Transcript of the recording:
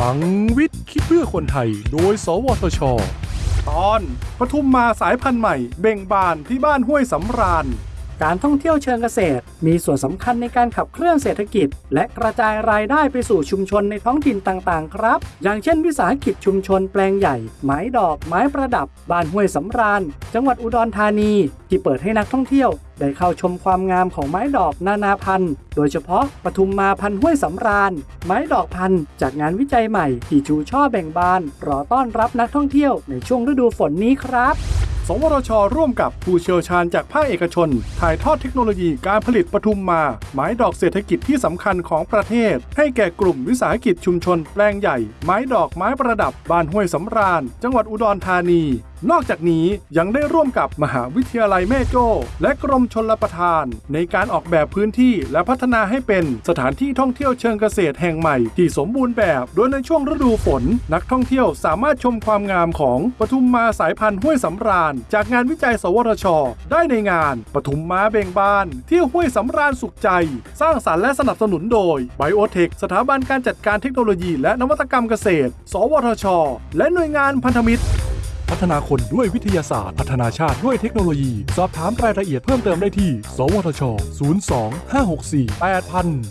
ลังวิทย์คิดเพื่อคนไทย โดย สวทช ตอนปทุมมาสายพันธุ์ใหม่ เบ่งบานที่บ้านห้วยสำราญ การท่องเที่ยวเชิงเกษตร มีส่วนสำคัญในการขับเคลื่อนเศรษฐกิจ และกระจายรายได้ไปสู่ชุมชนในท้องถิ่นต่างๆ ครับ อย่างเช่น วิสาหกิจชุมชนแปลงใหญ่ ไม้ดอก ไม้ประดับ บ้านห้วยสำราญ จังหวัดอุดรธานี ที่เปิดให้นักท่องเที่ยว ได้เข้าชมความงามของไม้ดอกนานาพันธุ์ โดยเฉพาะปทุมมาพันห้วยสำราญ ไม้ดอกพันธุ์ จากงานวิจัยใหม่ที่ชูช่อแบ่งบาน รอต้อนรับนักท่องเที่ยวในช่วงฤดูฝนนี้ครับ สวทช ร่วมกับผู้เชี่ยวชาญจากภาคเอกชน ถ่ายทอดเทคโนโลยีการผลิตปทุมมา ไม้ดอกเศรษฐกิจที่สำคัญของประเทศ ให้แก่กลุ่มวิสาหกิจชุมชนแปลงใหญ่ ไม้ดอกไม้ประดับ บ้านห้วยสำราญ จังหวัดอุดรธานี นอกจากนี้ยังได้ร่วมกับมหาวิทยาลัยแม่โจ้ และกรมชลประทาน ในการออกแบบพื้นที่และพัฒนาให้เป็นสถานที่ท่องเที่ยวเชิงเกษตรแห่งใหม่ที่สมบูรณ์แบบ โดยในช่วงฤดูฝน นักท่องเที่ยวสามารถชมความงามของปทุมมาสายพันธุ์ห้วยสำราญ จากงานวิจัย สวทช ได้ในงานปทุมมาเบ่งบาน ที่ห้วยสำราญสุขใจ สร้างสารรค์และสนับสนุนโดยไบโอเทคสถาบันการจัดการเทคโนโลยี และนวัตกรรมเกษตร สวทช และหน่วยงานพันธมิตร พัฒนาคนด้วยวิทยาศาสตร์ พัฒนาชาติด้วยเทคโนโลยี สอบถามรายละเอียดเพิ่มเติมได้ที่ สวทช 02 564 8000